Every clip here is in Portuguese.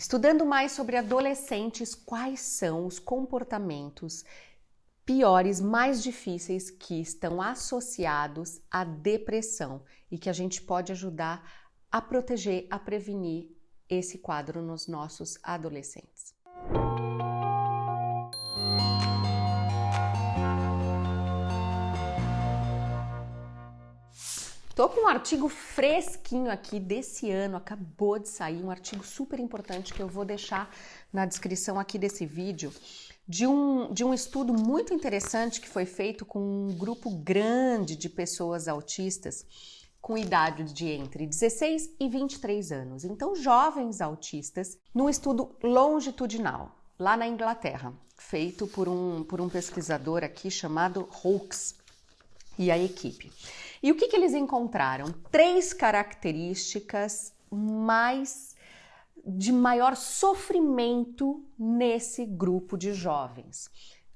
Estudando mais sobre adolescentes, quais são os comportamentos piores, mais difíceis que estão associados à depressão e que a gente pode ajudar a proteger, a prevenir esse quadro nos nossos adolescentes. Tô com um artigo fresquinho aqui desse ano, acabou de sair, um artigo super importante que eu vou deixar na descrição aqui desse vídeo, de um, de um estudo muito interessante que foi feito com um grupo grande de pessoas autistas com idade de entre 16 e 23 anos. Então, jovens autistas, num estudo longitudinal, lá na Inglaterra, feito por um, por um pesquisador aqui chamado Hawkes e a equipe. E o que, que eles encontraram? Três características mais de maior sofrimento nesse grupo de jovens.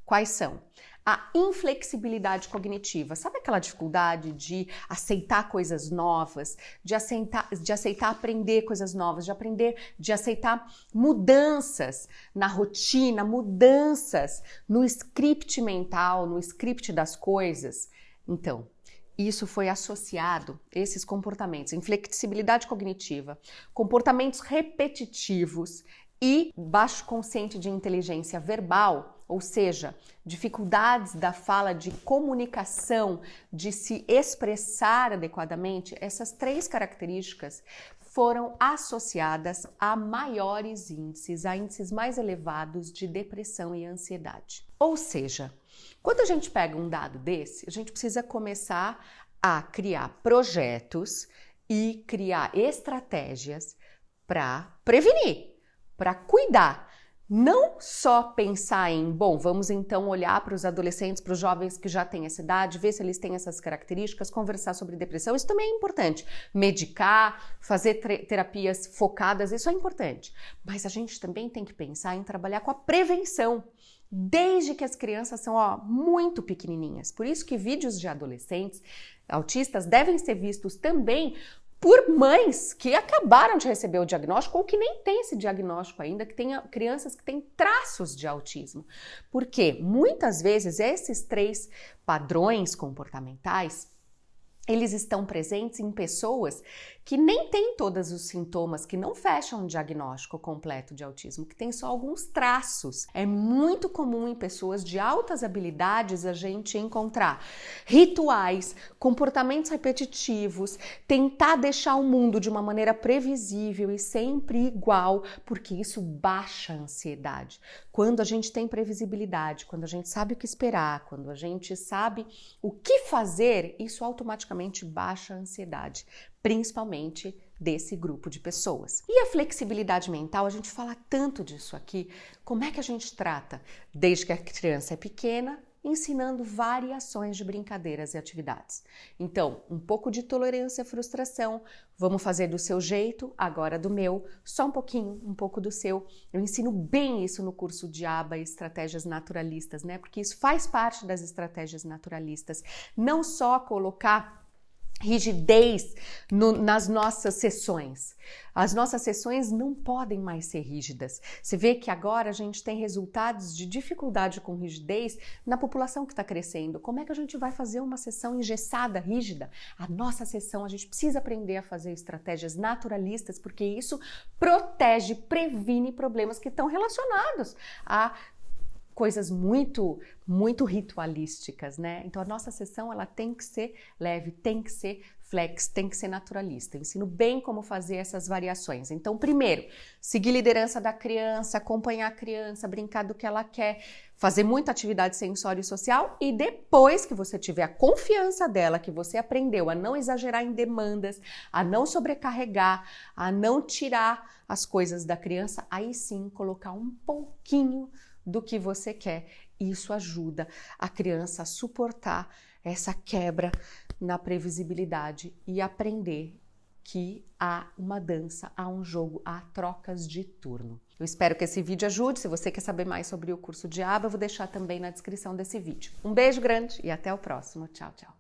Quais são? A inflexibilidade cognitiva, sabe aquela dificuldade de aceitar coisas novas, de aceitar, de aceitar aprender coisas novas, de aprender, de aceitar mudanças na rotina, mudanças no script mental, no script das coisas? Então, isso foi associado, esses comportamentos, inflexibilidade cognitiva, comportamentos repetitivos e baixo consciente de inteligência verbal, ou seja, dificuldades da fala de comunicação, de se expressar adequadamente, essas três características foram associadas a maiores índices, a índices mais elevados de depressão e ansiedade. Ou seja, quando a gente pega um dado desse, a gente precisa começar a criar projetos e criar estratégias para prevenir, para cuidar. Não só pensar em, bom, vamos então olhar para os adolescentes, para os jovens que já têm essa idade, ver se eles têm essas características, conversar sobre depressão, isso também é importante. Medicar, fazer terapias focadas, isso é importante. Mas a gente também tem que pensar em trabalhar com a prevenção desde que as crianças são ó, muito pequenininhas. Por isso que vídeos de adolescentes autistas devem ser vistos também por mães que acabaram de receber o diagnóstico ou que nem têm esse diagnóstico ainda, que tenha crianças que têm traços de autismo. Porque muitas vezes esses três padrões comportamentais eles estão presentes em pessoas que nem têm todos os sintomas, que não fecham um diagnóstico completo de autismo, que tem só alguns traços. É muito comum em pessoas de altas habilidades a gente encontrar rituais, comportamentos repetitivos, tentar deixar o mundo de uma maneira previsível e sempre igual, porque isso baixa a ansiedade. Quando a gente tem previsibilidade, quando a gente sabe o que esperar, quando a gente sabe o que fazer, isso automaticamente baixa a ansiedade, principalmente desse grupo de pessoas. E a flexibilidade mental, a gente fala tanto disso aqui. Como é que a gente trata? Desde que a criança é pequena, ensinando variações de brincadeiras e atividades. Então, um pouco de tolerância à frustração, vamos fazer do seu jeito, agora do meu, só um pouquinho, um pouco do seu. Eu ensino bem isso no curso de ABA Estratégias Naturalistas, né? Porque isso faz parte das estratégias naturalistas. Não só colocar rigidez no, nas nossas sessões. As nossas sessões não podem mais ser rígidas. Você vê que agora a gente tem resultados de dificuldade com rigidez na população que está crescendo. Como é que a gente vai fazer uma sessão engessada, rígida? A nossa sessão, a gente precisa aprender a fazer estratégias naturalistas, porque isso protege, previne problemas que estão relacionados a coisas muito, muito ritualísticas, né? Então a nossa sessão ela tem que ser leve, tem que ser flex, tem que ser naturalista. Eu ensino bem como fazer essas variações. Então, primeiro, seguir liderança da criança, acompanhar a criança, brincar do que ela quer, fazer muita atividade sensório e social e depois que você tiver a confiança dela, que você aprendeu a não exagerar em demandas, a não sobrecarregar, a não tirar as coisas da criança, aí sim colocar um pouquinho do que você quer. Isso ajuda a criança a suportar essa quebra na previsibilidade e aprender que há uma dança, há um jogo, há trocas de turno. Eu espero que esse vídeo ajude. Se você quer saber mais sobre o curso de aba, eu vou deixar também na descrição desse vídeo. Um beijo grande e até o próximo. Tchau, tchau.